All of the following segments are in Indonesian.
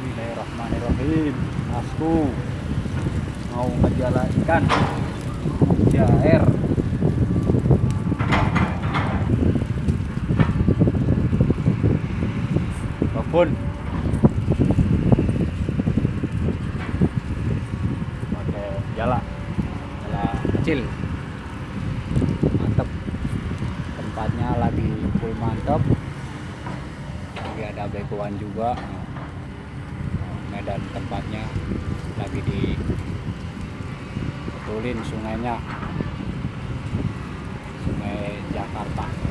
Bismillahirrahmanirrahim. Masku Mau ngejala ikan Jair. Babon Pakai jala. Jala kecil. Mantep. Tempatnya lagi full mantep. Lagi ada begoan juga medan tempatnya lagi di betulin sungainya. Sungai Jakarta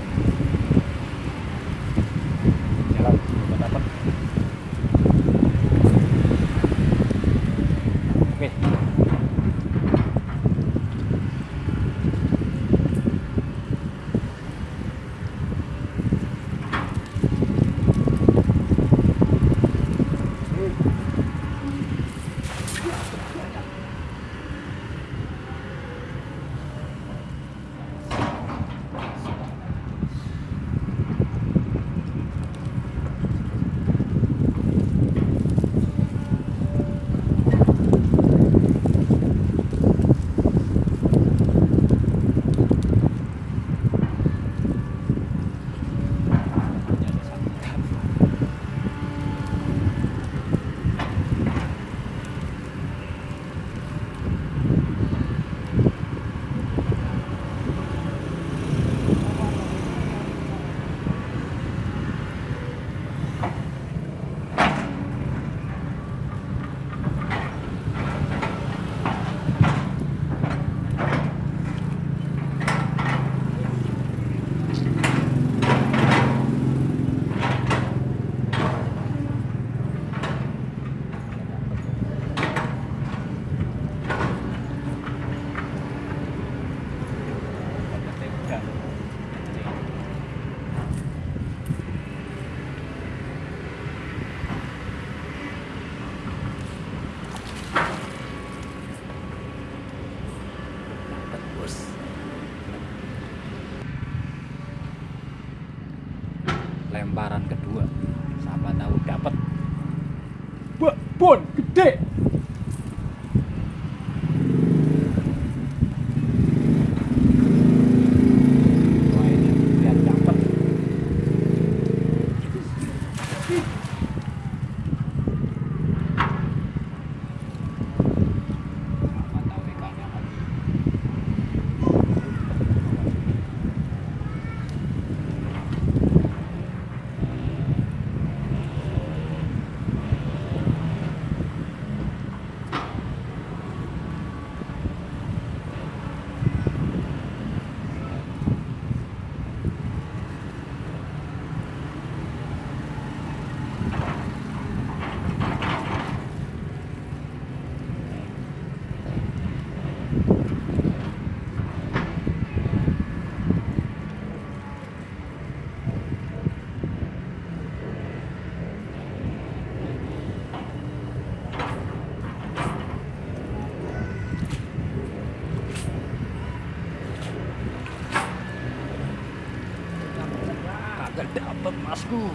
masku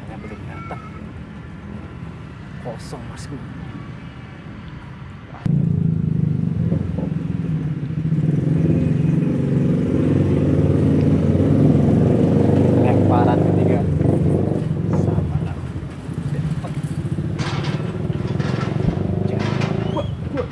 karena belum datang. Kosong masku lemparan ketiga sama lah dapet Jangan. Wah, wah.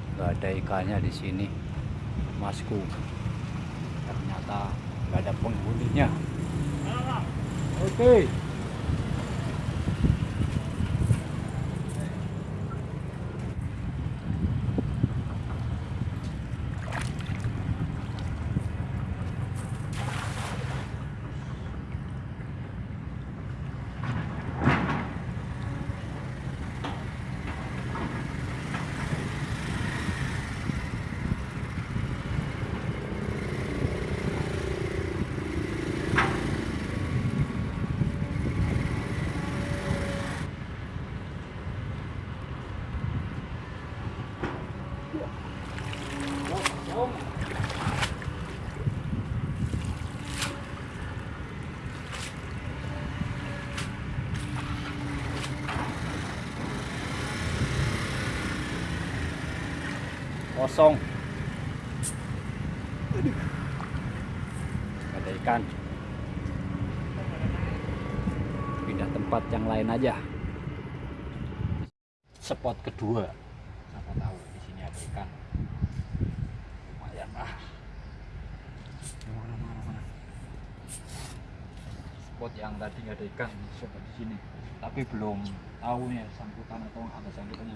nggak ada ikannya di sini. Masku. Ternyata nggak ada penghuninya. Oke kosong. Ada ikan. Pindah tempat yang lain aja. Spot kedua. Siapa tahu di sini ada ikan. Lumayan lah. Mana mana mana? Spot yang tadi nggak ada ikan coba di sini. Tapi belum tahu nih sangkutan atau ada sangkutannya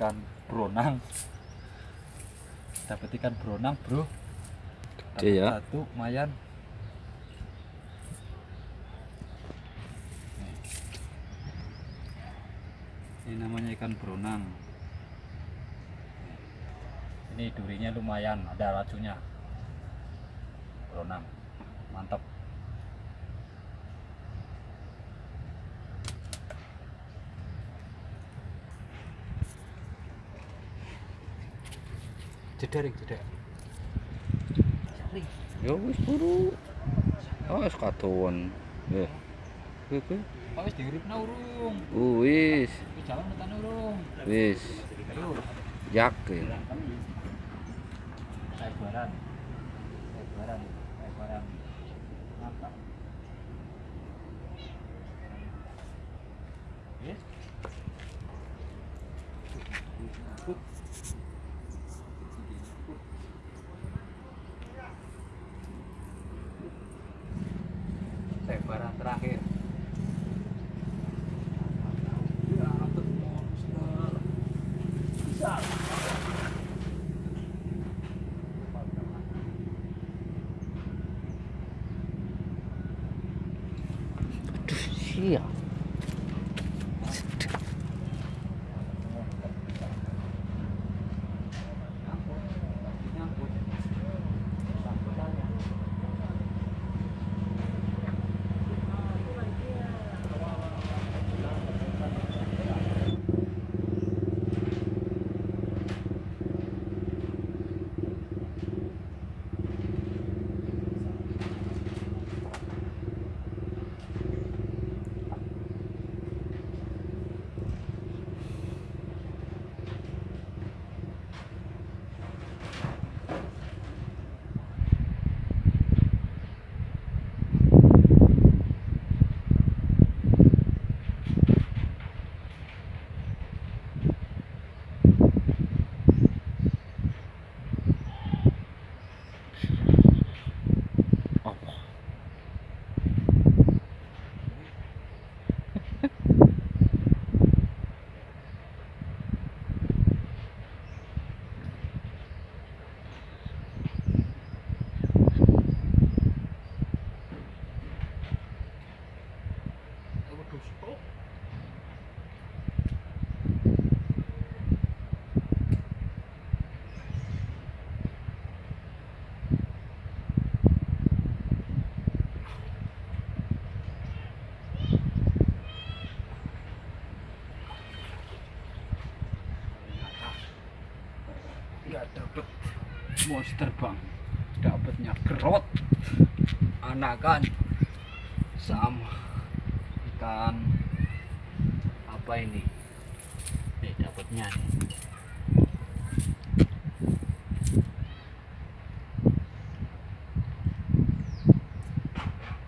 ikan bronang. Dapat ikan bronang bro. Dapat ya. Satu, lumayan. ini namanya ikan beronang ini durinya lumayan ada racunnya beronang mantap jederik jederik Ya wis buru. Oh, wis katon. Eh. Oke. oh wis diuripna urung wis. wis jalan tekan urung Wis. ayo Yakin. saya baran saya baran saya baran mantap yes Yeah. Monster bang. Dapatnya kerot anakan. Sama. Ikan. Apa ini? Nih dapatnya nih.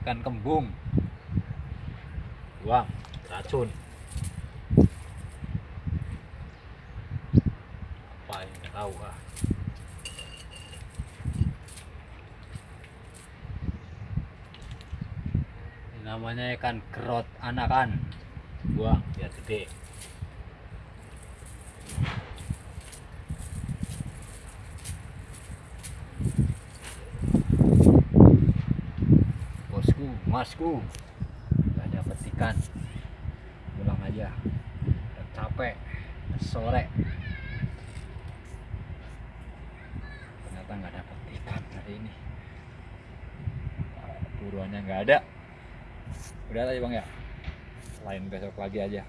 Ikan kembung. Wah racun. Apa ini tahu ah namanya ikan kerot anakan buang biar gede. Bosku masku. Gak dapet ikan. Pulang aja. Udah capek sore. Ternyata nggak dapet ikan hari ini. Buruannya nggak ada udah aja bang ya. Lain besok lagi aja.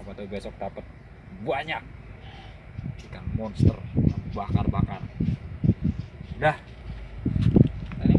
Apa tuh besok dapat banyak. Ikan monster bakar-bakar. Udah